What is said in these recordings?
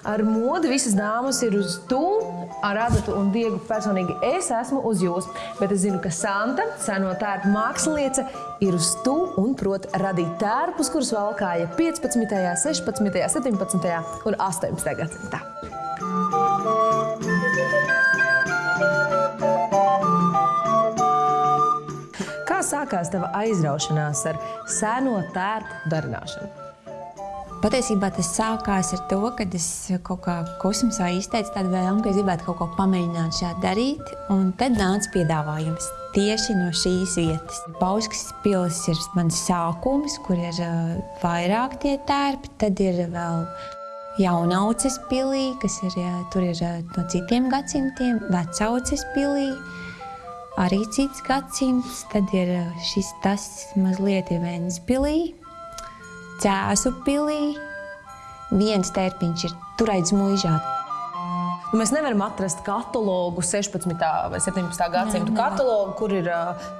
Ar modi visas dāmas ir uz tu, ar Adatu un Diegu personīgi es esmu uz jūs. Bet es zinu, ka Santa, seno tērpu māksliniece, ir uz tu un prot radīt tērpus, kurus valkāja 15., 16., 17. un 18. gadsimtā. Kā sākās tava aizraušanās ar seno tērpu darināšanu? Patiesībā tas sākās ar to, ka es kaut kā kosmosā izteicu tādu vēlmu, ka es gribētu kaut ko pamēģināt šādi darīt. Un tad nāca piedāvājums tieši no šīs vietas. Bauskas pilsēta ir mans sākums, kur ir uh, vairāk tie tērpi. Tad ir vēl jaunauces pilī, kas ir, tur ir uh, no citiem gadsimtiem, vecauces pilī. Arī cits gadsimts, tad ir uh, šis tas mazliet ir Vēnspilī, Cēzu pilī. Viens tērpiņš ir turēts mūžā. Nu, mēs nevaram atrast katalogu 16. vai 17. gadsimta katalogu, kur ir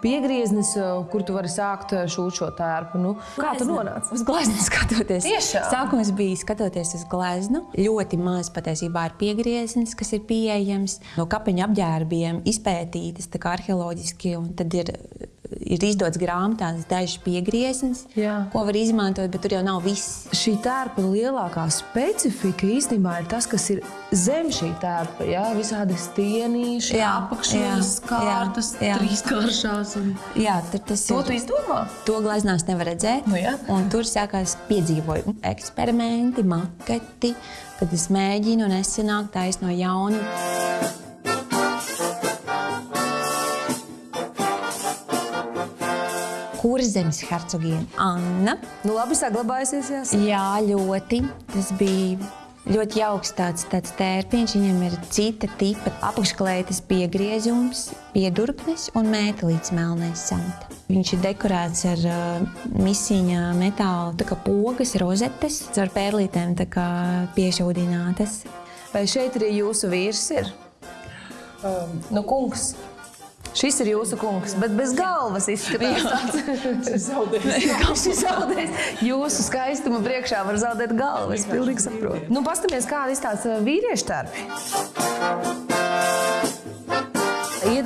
piegrieznis, kur tu vari sākt šūt šo tērpu. Nu, kā tu nonāci? Uz gleznu skatoties. Tiešām? Sākums bija skatoties uz gleznu. Ļoti maz patiesībā ir piegrieznis, kas ir pieejams. No kapeņa apģērbiem izpētītas arheoloģiski, un tad ir ir izdots grāmatās dažs piegrieznis, Jā. ko var izmantot, bet tur jau nav viss. Šī tērpa lielākā specifika īstenībā ir tas, kas ir zem šī tērpa. Jā, visādi stienīši, Jā, apakšas, jā, kārtas, jā, jā. trīskāršās. Un... Jā, tur tas To ir. tu izdomā? To gleznās nevar redzēt. Nu jā. un tur sākās piedzīvojumi, eksperimenti, maketi, kad es mēģinu nesenāk taisno no jaunu. Kurzemes hercogiene Anna. Nu, labi, saglabājusies. Jāsaka. Jā, ļoti. Tas bija ļoti jauks tāds, tāds tērpiņš. Viņam ir cita tipa apakšklētes piegriezums, piedurknes un mētelīts melnais samta. Viņš ir dekorēts ar uh, misiņa metāla tā kā pogas, rozetes, ar pērlītēm tā kā piešūdinātas. Vai šeit arī jūsu vīrs ir? Um, nu, kungs. Šis ir jūsu kungs, bet bez galvas izskatās. Viņš ir zaudējis. Jūsu skaistuma priekšā var zaudēt galvu. Es pilnīgi saprotu. Nu, Paskatāmies, kāda izstāsta vīriešu tērpi.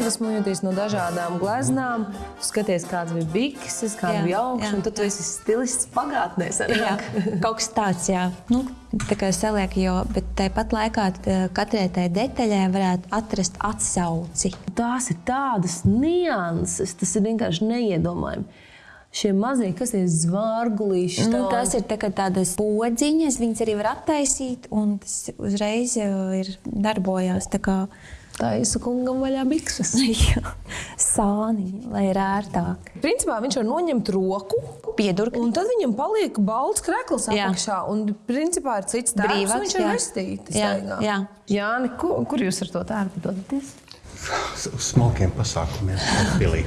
Iedvesmojoties no dažādām gleznām, tu skaties, kāds bija bikses, kāda bija augsts, un tu esi stilists pagātnē. Jā, kaut kas tāds, jā. Nu, tā kā saliek, jo, bet tāpat laikā tā, katrai tai detaļai varētu atrast atsauci. Tās ir tādas nianses, tas ir vienkārši neiedomājami. Šie mazie, kas ir zvārgulīši, Nu, tas ir tā tādas podziņas, viņas arī var attaisīt, un tas uzreiz jau ir darbojās tā kā taisa kungam vaļā bikses. jā, sāniņa, lai ir ērtāk. Principā viņš var noņemt roku, Piedurkni. un tad viņam paliek balts krekls Jā. apakšā. Un principā ir cits tērps, Brīvāks, un viņš ir jā. vestītis. Jā, staigā. jā. Jāni, kur, kur jūs ar to tērpu dodaties? Uz smalkiem pasākumiem, pilī.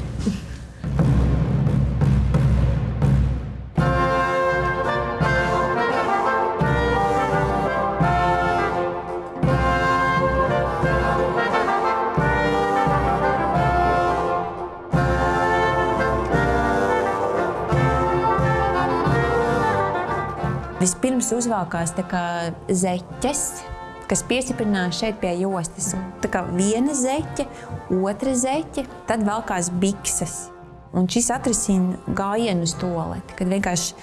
Vispirms uzvākās tā kā zeķes, kas piestiprinās šeit pie jostas. Tā kā viena zeķe, otra zeķe, tad valkās bikses. Un šis atrisina gājienu uz toleti, kad vienkārši,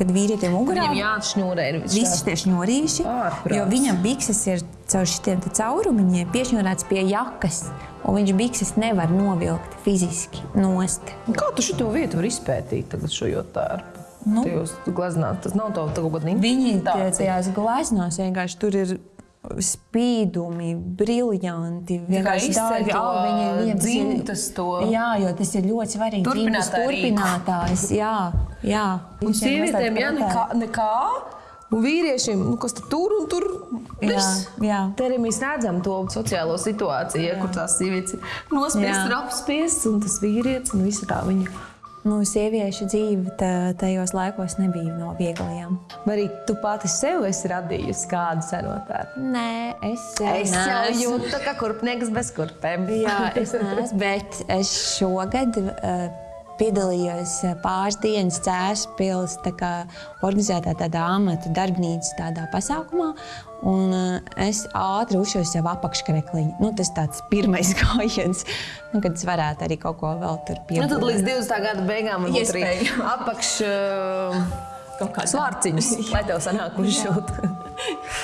kad vīrietim mugurā Viņam jāatšņūrē ir. Visi tie šņurīši, Ārprāts. jo viņam bikses ir caur šiem caurumiņiem piešņurēts pie jakas, un viņš bikses nevar novilkt fiziski nost. Kā tu šo vietu vari izpētīt tagad šo tērpu? Nu. Tajos gleznās, tas nav tā kaut kāda Viņi tie- interpretācija. tajās gleznās vienkārši tur ir spīdumi, briljanti. vienkārši to augi, viņi ir dzimtas to. Jā, jo tas ir ļoti svarīgi. Rīku. turpinātājs. Jā, jā. Un ir sievietēm, ja mazliet nekā, nekā un vīriešiem, nu, kas tad tur un tur Jā, viss. jā. Te arī mēs redzam to sociālo situāciju, ja, kur tās sievietes ir nospiestas, Jā. ir apspiestas, un tas vīrietis un visa tā viņa. Nu, sieviešu dzīve tā- tajos laikos nebija no vieglajām. Vai arī tu pati sev esi radījusi kādu senotēru? Nē, es, Es jau jūtu, ka kurpnieks bez kurpēm. Jā, es neesmu, bet es šogad uh, piedalījos uh, pāris dienas Cēlus pilsētas organizētā tādā amata darbnīcas tādā pasākumā. Un uh, es ātri uzšauju sev apakškrekliņu. Nu, tas tāds pirmais gājiens, nu, kad es varētu arī kaut ko vēl tur Nu, tad līdz 20. gada beigām man būtu arī apakš uh, svārciņus, lai tev sanāk uzšūt.